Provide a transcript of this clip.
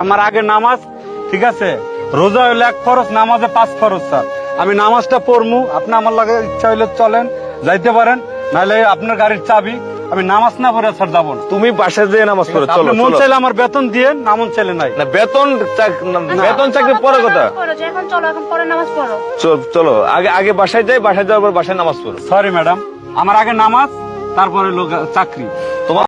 আমার আগে নামাজ ঠিক আছে? রোজা হইলে এক ফরজ নামাজে পাঁচ ফরজ স্যার। আমি নামাজটা পড়মু আপনি আমার লাগে ইচ্ছা হইলে চলেন যাইতে পারেন নাহলে আপনার গাড়ির চাবি আমি নামাজ না পড়ে স্যার যাব না। তুমি বাসায় যেয়ে নামাজ পড়ে চলো মন চাইলে আমার বেতন দিয়ে না মন চাইলে নাই। না বেতন বেতন চাকরি পরে কথা। এখন চলো এখন পরে নামাজ পড়ো। চল- চলো আগে আগে বাসায় যাই বাসায় যাওয়ার পর বাসায় নামাজ পড়ো। সরি ম্যাডাম আমার আগে নামাজ তারপরে লোক চাকরি। তোমার